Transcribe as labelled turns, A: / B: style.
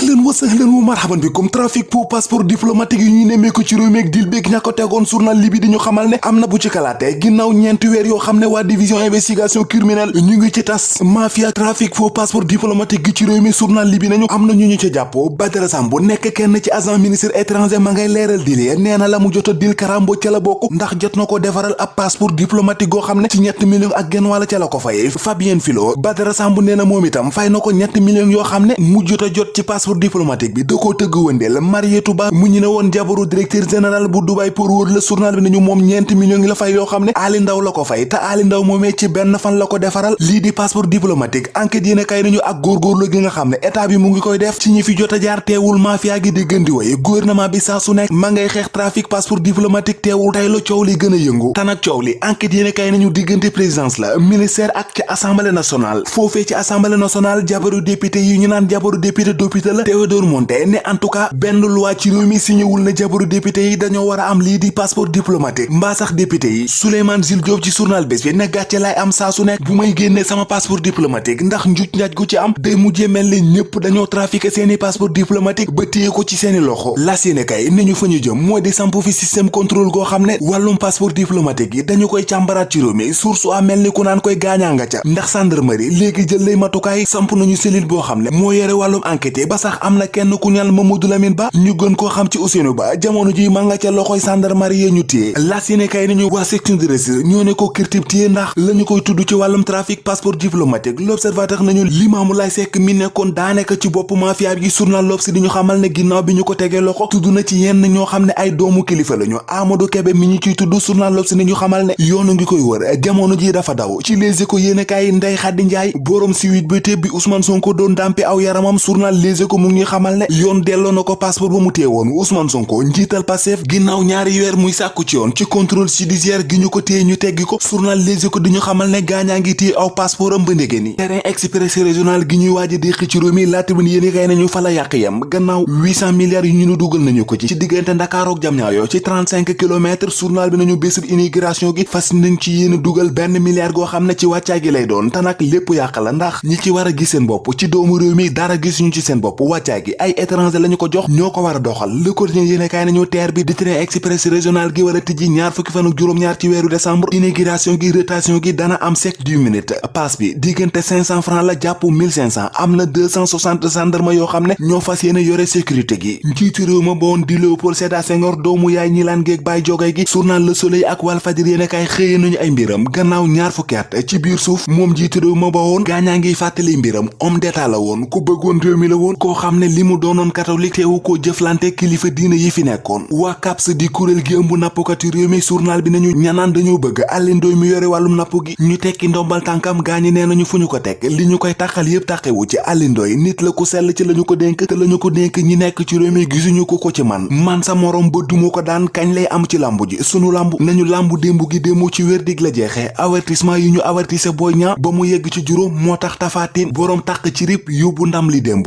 A: ahlan wa sahlan wa marhaban bikum. Trafic pour passeport diplomatique yi ñuy nemmeeku ci réew mi ak dil beeg ña ko tegoon journal li bi di ñu xamal ne am na bu ci kalaate. Ginnaaw ñeenti weer yoo xam ne waa division investigation criminelle ñu ngi ci tas. Mafia trafic pour passeport diplomatique gi ci réew mi journal li bi nañu am na ñu ñu ca jàpp Badara Samb nekk kenn ci agent ministre étranger ma ngay leeral dil yi nee na la mu jot a dil karambo ca la bokk. Ndax jot na ko defaral ab passeport diplomatique goo xam ne ci ñetti millions ak genn wàlla ca la ko fay Fabien Filo Badara Samb nee na moom itam fay na ko ñetti millions yoo xam ne mu jot a jot ci passeport diplomatique bi da koo tëgg wëndeel Marietou Ba mu ñu ne woon directeur général bu Dubai pour wër la journal bi nañu moom ñeenti millions la fay yoo xam ne Ali Ndaw la ko fay te Ali Ndaw moomee ci benn fan la ko defaral lii di passeport diplomatique enquête yéen a kay nañu ak góorgóorlu gi nga xam état bi mu ngi koy def ci ñi fi jot jaar teewul mafia gi di gën di woy gouvernement bi saa su nekk ma ngay xeex trafic passeport diplomatique teewul tey la coow li gën a yëngu te nag coow li enquête yéen a kay nañu diggante présidence la ministère ak ci assemblée nationale ci assemblée nationale député yi ñu naan député député la Théodore Monté ne en tout cas benn loi ci réew mi signéwul na député yi dañoo war a am di passeport diplomatique mbaa sax député yi Souleymane Jules Diop ci journal bi ne gàcce laay am saa su nekk bu may sama passeport diplomatique ndax njuuj njaaj gu ci am day mujjee mel ni ñëpp dañoo trafiqué seeni passeport diplomatique ba téye ko ci seeni loxo las yéene kay ni ñu fa ñu jëm moo di samp fi système contrôle goo xam ne wàllum passeport diplomatique yi dañu koy càmbaraat ci réew mi source a mel ni ku naan koy gaañaa ca ndax gendarmerie léegi jël lay matukaay samp nañu ne ba sax am na kenn ku ñal Mamadou Lamine Ba ñu gën koo xam ci Ousseynou Ba jamono ji ma nga ca loxoy gendarmerie yee ñu téye las yéene kay nañu waa section de recherche ñoo ne ko kirtib téye ndax la ñu koy tudd ci wàllum trafic passeport diplomatique l'observateur nañu Limaamu Laay Sekk mi nekkoon daanaka ci bopp mafia bi journal L'Obs di ñu xamal ne ginnaaw bi ñu ko tegee loxo tudd na ci yenn ñoo xam ne ay doomu kilifa lañu Amadou Kébé mi ñu ciy tudd journal L'Obs di ñu xamal ne yoonu ngi koy wër jamono ji dafa daw ci Les Échos yéene kaay Ndeye Khady Ndiaye borom siwit bi Ousmane Sonko doon dàmpe aw yaramam journal Les Échos mu ngi xamal ne yoon delloo na ko passeport ba mu téye woon Ousmane Sonko njiital Pastef ginnaaw ñaari weer muy sàkku ci yoon ci contrôle judiciaire gi ñu ko téye ñu teggi ko journal Les Échos di xamal ne gaañaa ngi aw passeport am ba ni terrain express régional gi ñuy waaja déqi ci réew mi bin yéene kay nañu la yam gannaaw 800 milliards yu ñu nu dugal nañu ko ci ci diggante Ndakaaru ak Diamniadio ci 35 kilomètres journal bi nañu bésub immigration gi fas nañ ci yéen dugal benn milliard goo xam ne ci wàccaay gi lay doon te nag lépp la ndax ñi ci war gis seen ci doomu mi dara gisuñu ci seen wàccaay gi ay étranger lañu ko jox ñoo ko war a doxal Le Quotidien yéene kaay nañu teer bi di express régional gi war a tijji ñaar fukki fan ak juróom-ñaar ci weeru décembre immigration gi rotation gi dana am sec du minute passe bi diggante 500 francs la jàpp 1500 am na 260 gendarme yoo xam ne fas yéene yore sécurité gi njiitu réew ma di Léopold Sédar Senghor doomu yaay ñi laan géeg bàyyi jogay gi journal Le Soleil ak Walfadjri yéene kaay xëye nañu ay mbiram gannaaw ñaar fukki at ci biir suuf moom njiitu réew ma ba woon gaañaa ngiy fàttali mbiram homme d'état la woon ku bëggoon koo xam ne li mu doonoon catholique teewu koo jëflante kilifa diina yi fi nekkoon. waa CAPS di kuréel gi ëmb nappkati réew mi journal bi nañu ñanaan dañoo bëgg Alioune Ndoye mi yore wàllum napp gi ñu tekki ndombal tànkam gaañi nee nañu ko teg li ñu koy tàqal yépp tàqewu ci Alioune Ndoye nit la ku sell ci lañu ko dénk te lañu ko dénk ñi nekk ci réew mi gisuñu ko ko ci man man sa morom ba daan kañ lay am ci lambu ji sunu lambu nañu lambu démb gi démb ci wér la jeexee avertissement yi ñu avertissé Boy Niang ba mu yegg ci boroom tàq ci rip yóbbu ndam li démb